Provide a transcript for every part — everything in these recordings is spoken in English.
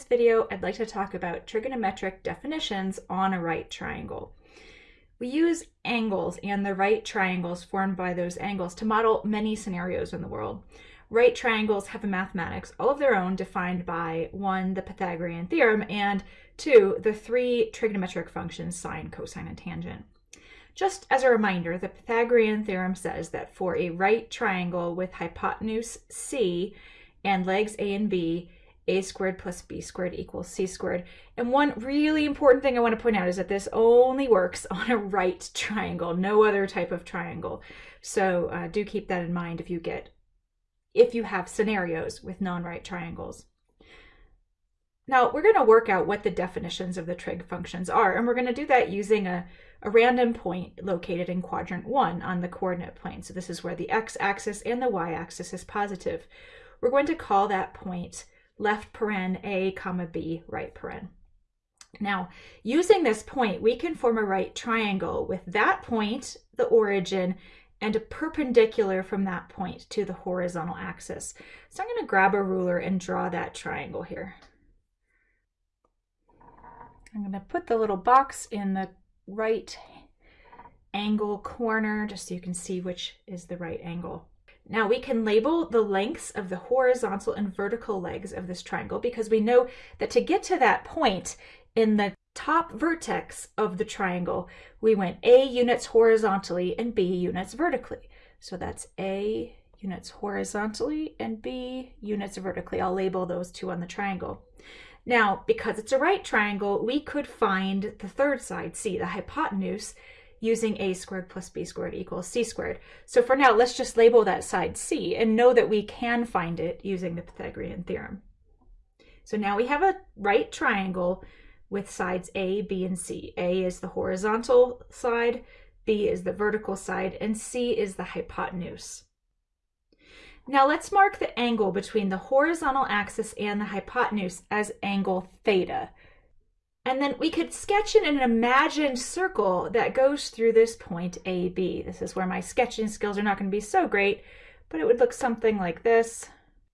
this video, I'd like to talk about trigonometric definitions on a right triangle. We use angles and the right triangles formed by those angles to model many scenarios in the world. Right triangles have a mathematics all of their own defined by one, the Pythagorean theorem, and two, the three trigonometric functions sine, cosine, and tangent. Just as a reminder, the Pythagorean theorem says that for a right triangle with hypotenuse c and legs a and b, a squared plus b squared equals c squared. And one really important thing I want to point out is that this only works on a right triangle, no other type of triangle. So uh, do keep that in mind if you get, if you have scenarios with non-right triangles. Now we're going to work out what the definitions of the trig functions are, and we're going to do that using a, a random point located in quadrant one on the coordinate plane. So this is where the x-axis and the y-axis is positive. We're going to call that point left paren A comma B right paren. Now, using this point, we can form a right triangle with that point, the origin, and a perpendicular from that point to the horizontal axis. So I'm going to grab a ruler and draw that triangle here. I'm going to put the little box in the right angle corner just so you can see which is the right angle. Now we can label the lengths of the horizontal and vertical legs of this triangle because we know that to get to that point in the top vertex of the triangle, we went A units horizontally and B units vertically. So that's A units horizontally and B units vertically. I'll label those two on the triangle. Now, because it's a right triangle, we could find the third side, C, the hypotenuse, using a squared plus b squared equals c squared. So for now, let's just label that side c and know that we can find it using the Pythagorean theorem. So now we have a right triangle with sides a, b, and c. a is the horizontal side, b is the vertical side, and c is the hypotenuse. Now let's mark the angle between the horizontal axis and the hypotenuse as angle theta. And then we could sketch in an imagined circle that goes through this point AB. This is where my sketching skills are not going to be so great, but it would look something like this.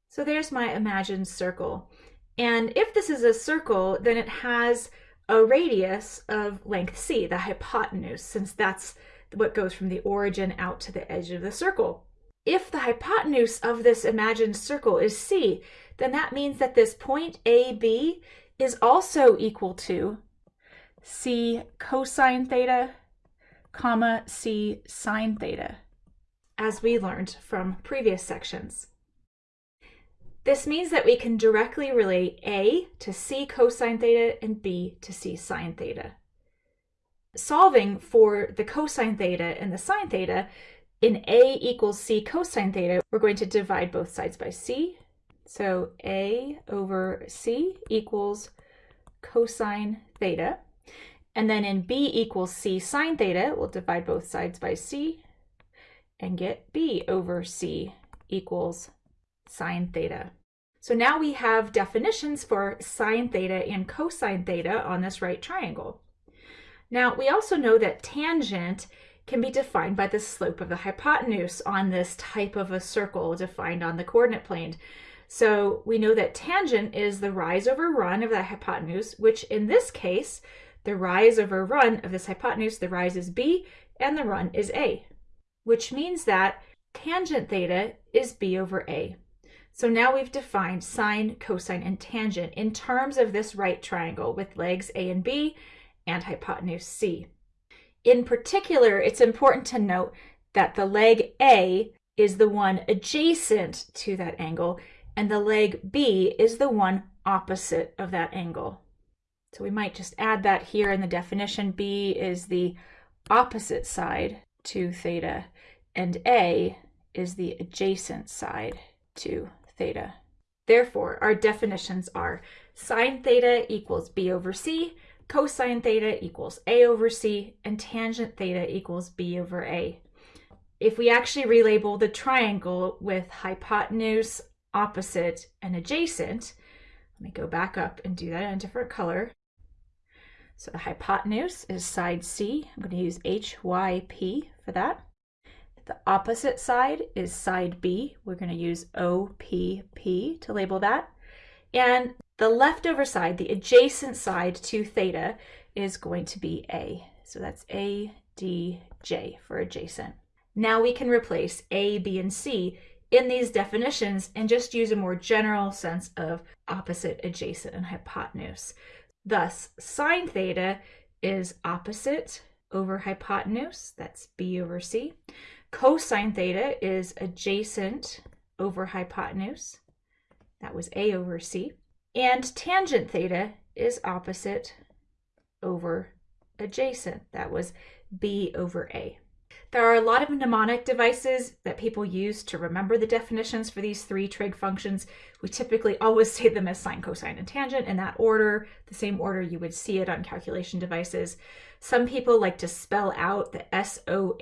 So there's my imagined circle. And if this is a circle, then it has a radius of length c, the hypotenuse, since that's what goes from the origin out to the edge of the circle. If the hypotenuse of this imagined circle is c, then that means that this point AB is also equal to c cosine theta, comma c sine theta, as we learned from previous sections. This means that we can directly relate A to c cosine theta and B to c sine theta. Solving for the cosine theta and the sine theta, in A equals c cosine theta, we're going to divide both sides by c so A over C equals cosine theta. And then in B equals C sine theta, we'll divide both sides by C and get B over C equals sine theta. So now we have definitions for sine theta and cosine theta on this right triangle. Now we also know that tangent can be defined by the slope of the hypotenuse on this type of a circle defined on the coordinate plane. So we know that tangent is the rise over run of that hypotenuse, which in this case, the rise over run of this hypotenuse, the rise is b and the run is a, which means that tangent theta is b over a. So now we've defined sine, cosine, and tangent in terms of this right triangle with legs a and b and hypotenuse c. In particular, it's important to note that the leg a is the one adjacent to that angle and the leg B is the one opposite of that angle. So we might just add that here in the definition. B is the opposite side to theta, and A is the adjacent side to theta. Therefore, our definitions are sine theta equals B over C, cosine theta equals A over C, and tangent theta equals B over A. If we actually relabel the triangle with hypotenuse opposite, and adjacent. Let me go back up and do that in a different color. So the hypotenuse is side C. I'm going to use HYP for that. The opposite side is side B. We're going to use OPP to label that. And The leftover side, the adjacent side to theta, is going to be A. So that's A, D, J for adjacent. Now we can replace A, B, and C in these definitions and just use a more general sense of opposite, adjacent, and hypotenuse. Thus, sine theta is opposite over hypotenuse, that's B over C. Cosine theta is adjacent over hypotenuse, that was A over C. And tangent theta is opposite over adjacent, that was B over A. There are a lot of mnemonic devices that people use to remember the definitions for these three trig functions. We typically always say them as sine, cosine, and tangent in that order, the same order you would see it on calculation devices. Some people like to spell out the S-O-H-C-A-H-T-O-A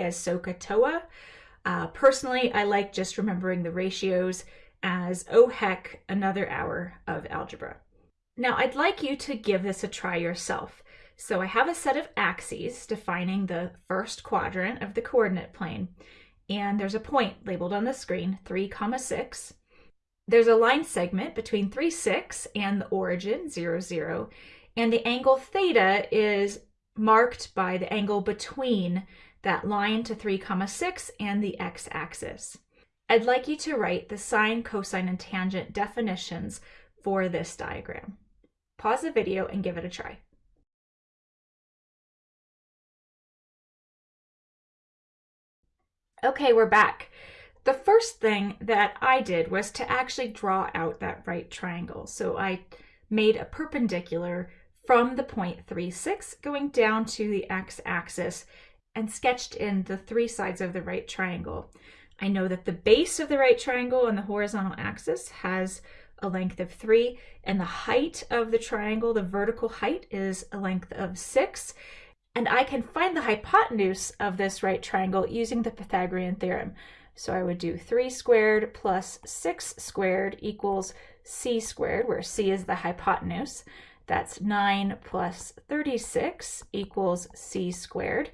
as SOHCAHTOA. Uh, personally, I like just remembering the ratios as oh heck, another hour of algebra. Now I'd like you to give this a try yourself. So I have a set of axes defining the first quadrant of the coordinate plane. And there's a point labeled on the screen, 3 comma 6. There's a line segment between 3, 6 and the origin, 0, 0. And the angle theta is marked by the angle between that line to 3 comma 6 and the x-axis. I'd like you to write the sine, cosine, and tangent definitions for this diagram. Pause the video and give it a try. Okay, we're back. The first thing that I did was to actually draw out that right triangle. So I made a perpendicular from the point 3, 6 going down to the x-axis and sketched in the three sides of the right triangle. I know that the base of the right triangle on the horizontal axis has a length of 3, and the height of the triangle, the vertical height, is a length of 6. And I can find the hypotenuse of this right triangle using the Pythagorean theorem. So I would do 3 squared plus 6 squared equals c squared, where c is the hypotenuse. That's 9 plus 36 equals c squared.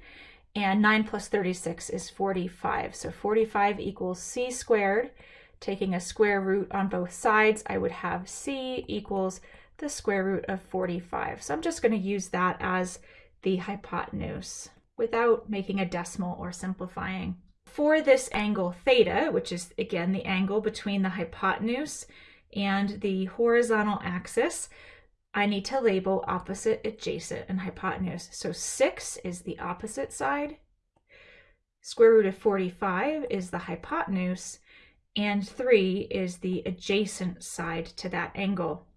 And 9 plus 36 is 45. So 45 equals c squared. Taking a square root on both sides, I would have c equals the square root of 45. So I'm just going to use that as the hypotenuse without making a decimal or simplifying. For this angle theta, which is again the angle between the hypotenuse and the horizontal axis, I need to label opposite, adjacent, and hypotenuse. So 6 is the opposite side, square root of 45 is the hypotenuse, and 3 is the adjacent side to that angle.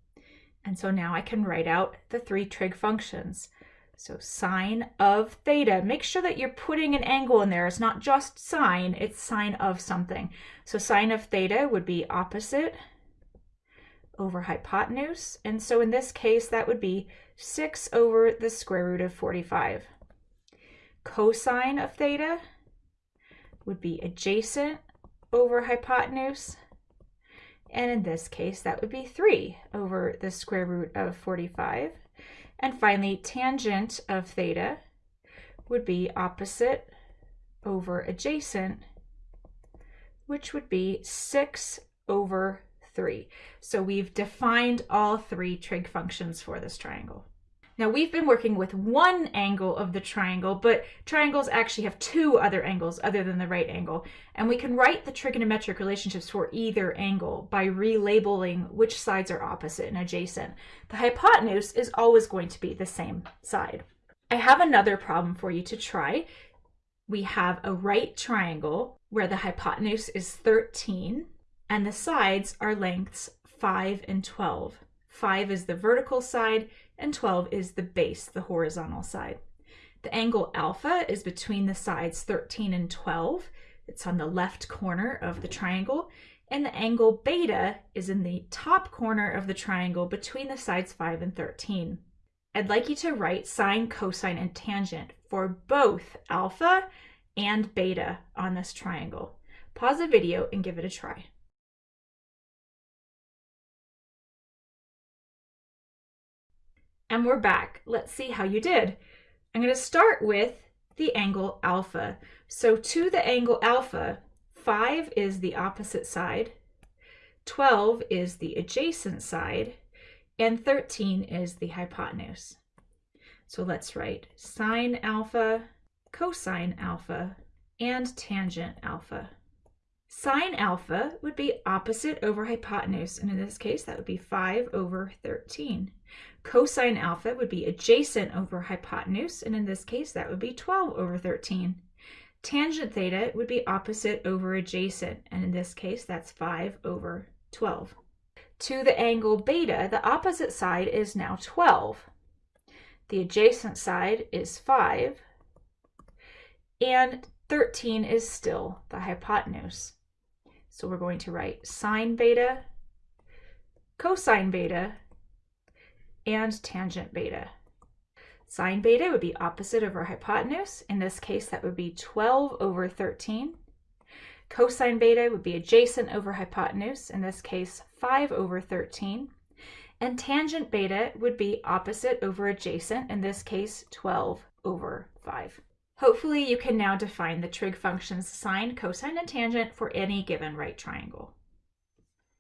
And so now I can write out the three trig functions. So sine of theta, make sure that you're putting an angle in there. It's not just sine, it's sine of something. So sine of theta would be opposite over hypotenuse. And so in this case, that would be 6 over the square root of 45. Cosine of theta would be adjacent over hypotenuse. And in this case, that would be 3 over the square root of 45. And finally, tangent of theta would be opposite over adjacent, which would be 6 over 3. So we've defined all three trig functions for this triangle. Now we've been working with one angle of the triangle, but triangles actually have two other angles other than the right angle. And we can write the trigonometric relationships for either angle by relabeling which sides are opposite and adjacent. The hypotenuse is always going to be the same side. I have another problem for you to try. We have a right triangle where the hypotenuse is 13 and the sides are lengths 5 and 12. 5 is the vertical side and 12 is the base, the horizontal side. The angle alpha is between the sides 13 and 12. It's on the left corner of the triangle. And the angle beta is in the top corner of the triangle between the sides 5 and 13. I'd like you to write sine, cosine, and tangent for both alpha and beta on this triangle. Pause the video and give it a try. And we're back. Let's see how you did. I'm going to start with the angle alpha. So to the angle alpha, 5 is the opposite side. 12 is the adjacent side, and 13 is the hypotenuse. So let's write sine alpha, cosine alpha, and tangent alpha. Sine alpha would be opposite over hypotenuse, and in this case, that would be 5 over 13. Cosine alpha would be adjacent over hypotenuse, and in this case, that would be 12 over 13. Tangent theta would be opposite over adjacent, and in this case, that's 5 over 12. To the angle beta, the opposite side is now 12. The adjacent side is 5, and 13 is still the hypotenuse. So we're going to write sine beta, cosine beta, and tangent beta. Sine beta would be opposite our hypotenuse. In this case, that would be 12 over 13. Cosine beta would be adjacent over hypotenuse. In this case, 5 over 13. And tangent beta would be opposite over adjacent, in this case 12 over 5. Hopefully you can now define the trig functions sine, cosine, and tangent for any given right triangle.